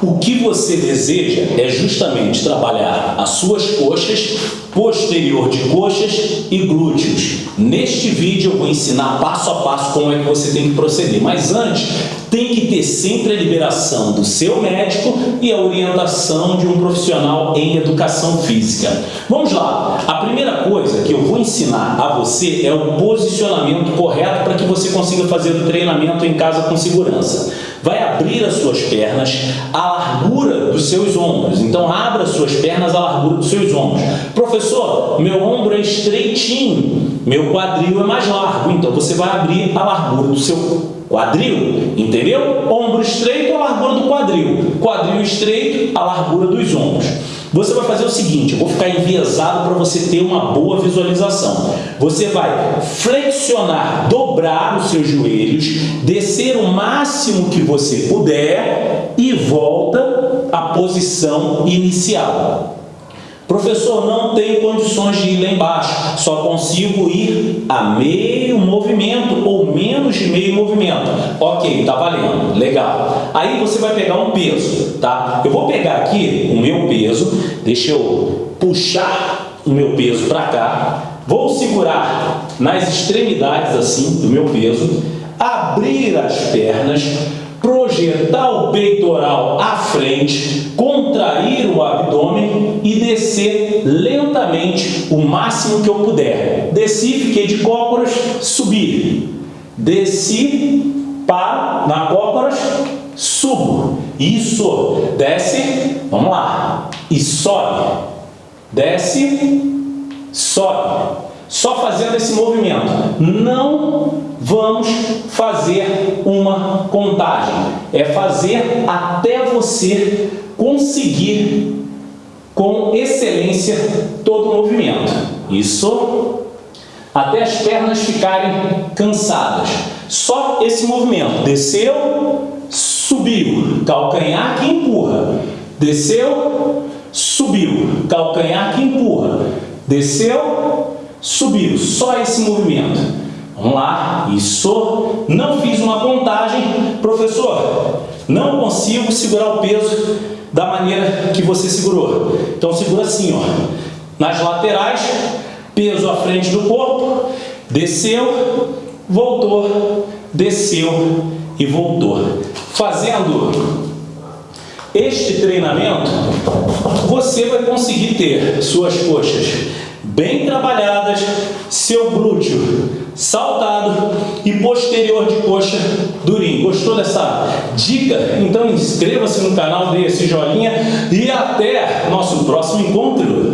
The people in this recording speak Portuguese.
O que você deseja é justamente trabalhar as suas coxas, posterior de coxas e glúteos. Neste vídeo eu vou ensinar passo a passo como é que você tem que proceder. Mas antes, tem que ter sempre a liberação do seu médico e a orientação de um profissional em educação física. Vamos lá. A primeira coisa que eu vou ensinar a você é o posicionamento correto para que você consiga fazer o treinamento em casa com segurança vai abrir as suas pernas à largura dos seus ombros. Então, abra as suas pernas à largura dos seus ombros. Professor, meu ombro é estreitinho, meu quadril é mais largo. Então, você vai abrir a largura do seu quadril, entendeu? Ombro estreito, a largura do quadril. Quadril estreito, a largura dos ombros. Você vai fazer o seguinte, eu vou ficar enviesado para você ter uma boa visualização. Você vai flexionar, dobrar os seus joelhos, descer o máximo que você puder e volta à posição inicial. Professor, não tenho condições de ir lá embaixo, só consigo ir a meio movimento ou menos de meio movimento. Ok, tá valendo, legal. Aí você vai pegar um peso, tá? Eu vou pegar aqui o meu peso, deixa eu puxar o meu peso para cá, vou segurar nas extremidades assim do meu peso, abrir as pernas, projetar o peitoral à frente, contrair o abdômen e descer lentamente o máximo que eu puder. Desci, fiquei de cócoras, subi. Desci, para na cócoras, subo. Isso, desce, vamos lá. E sobe. Desce, sobe. Só fazendo esse movimento. Não vamos fazer uma contagem. É fazer até você conseguir com excelência todo o movimento. Isso até as pernas ficarem cansadas. Só esse movimento. Desceu, subiu, calcanhar que empurra. Desceu, subiu, calcanhar que empurra. Desceu, subiu. Só esse movimento. Vamos lá, isso. Não fiz uma contagem. Professor, não consigo segurar o peso da maneira que você segurou. Então segura assim, ó. Nas laterais, peso à frente do corpo, desceu, voltou, desceu e voltou. Fazendo este treinamento, você vai conseguir ter suas coxas bem trabalhadas, seu glúteo saltado e posterior de coxa durinho. Gostou dessa dica? Então inscreva-se no canal, dê esse joinha e até nosso próximo encontro.